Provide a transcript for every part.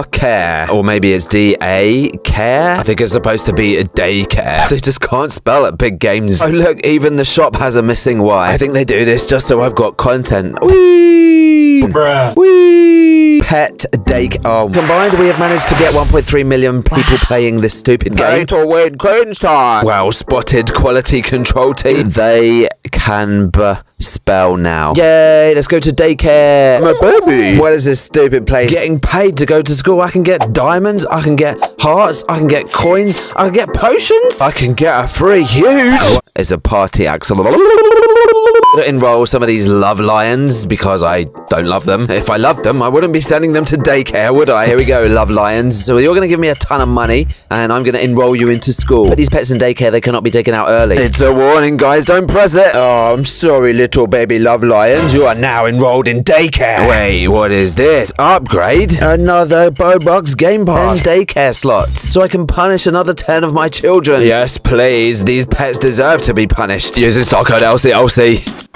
R care. Or maybe it's D A care. I think it's supposed to be a daycare. They just can't spell at big games. Oh look, even the shop has a missing Y. I think they do this just so I've got content. Whee! Bruh. Whee! Pet Dake. Oh, combined, we have managed to get 1.3 million people playing this stupid game. to win Queen's time. Well spotted, quality control team. They can spell now. Yay, let's go to daycare. My baby. What is this stupid place? Getting paid to go to school. I can get diamonds, I can get hearts, I can get coins, I can get potions, I can get a free huge. It's a party axle. Enroll some of these love lions because I don't love them. If I loved them, I wouldn't be sending them to daycare, would I? Here we go, love lions. So you're going to give me a ton of money and I'm going to enroll you into school. But these pets in daycare, they cannot be taken out early. It's a warning, guys. Don't press it. Oh, I'm sorry, little baby love lions. You are now enrolled in daycare. Wait, what is this? Upgrade? Another Bobox Game Pass. 10 daycare slots. So I can punish another 10 of my children. Yes, please. These pets deserve to be punished. Using stock code LCLC.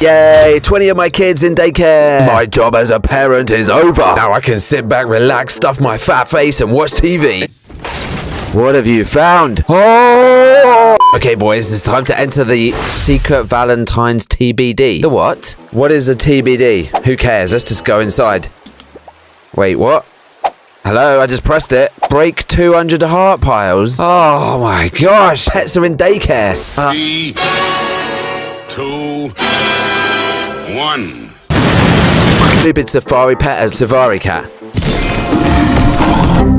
Yay, 20 of my kids in daycare. My job as a parent is over. Now I can sit back, relax, stuff my fat face, and watch TV. What have you found? Oh! Okay, boys, it's time to enter the secret Valentine's TBD. The what? What is a TBD? Who cares? Let's just go inside. Wait, what? Hello, I just pressed it. Break 200 heart piles. Oh my gosh, pets are in daycare. Uh, Three, two, one. Stupid safari pet as safari cat.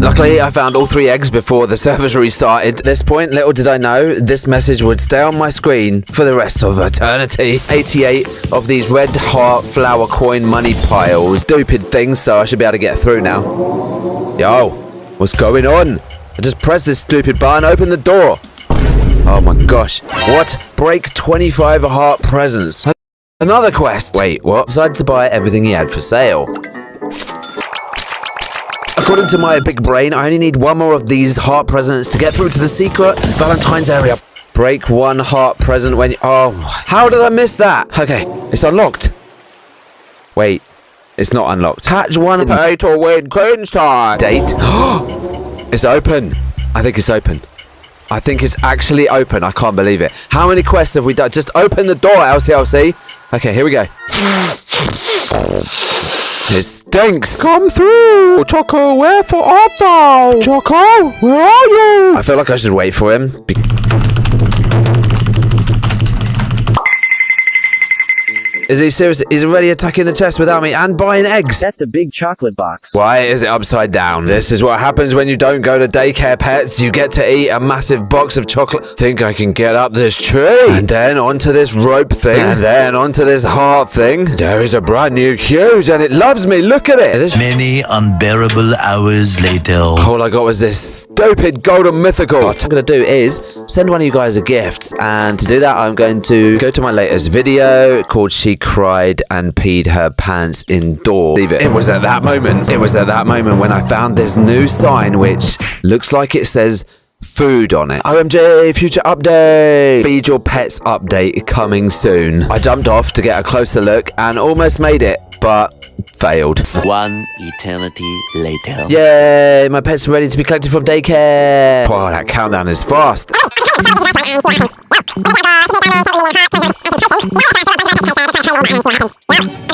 Luckily, I found all three eggs before the servers restarted. At this point, little did I know, this message would stay on my screen for the rest of eternity. 88 of these red heart flower coin money piles. Stupid things, so I should be able to get through now. Yo, what's going on? I just pressed this stupid button, open the door. Oh my gosh. What? Break 25 heart presents. Another quest. Wait, what? Decided to buy everything he had for sale. According to my big brain, I only need one more of these heart presents to get through to the secret Valentine's area. Break one heart present when you... Oh, how did I miss that? Okay, it's unlocked. Wait, it's not unlocked. Hatch one Pay to win Queen's time. date. it's open. I think it's open. I think it's actually open. I can't believe it. How many quests have we done? Just open the door, LCLC. Okay, here we go. It stinks. Come through. Choco, where for art thou? Choco, where are you? I feel like I should wait for him. Is he serious? He's already attacking the chest without me and buying eggs. That's a big chocolate box. Why is it upside down? This is what happens when you don't go to daycare pets. You get to eat a massive box of chocolate. Think I can get up this tree. And then onto this rope thing. And then onto this heart thing. There is a brand new huge and it loves me. Look at it. This- Many unbearable hours later. all I got was this stupid golden mythical. What I'm going to do is send one of you guys a gift. And to do that, I'm going to go to my latest video called She Cried and Peed Her Pants Indoors. Leave it. It was at that moment. It was at that moment when I found this new sign which looks like it says food on it. OMG, future update. Feed your pets update coming soon. I jumped off to get a closer look and almost made it, but failed. One eternity later. Yay, my pet's are ready to be collected from daycare. Wow, that countdown is fast. Wow.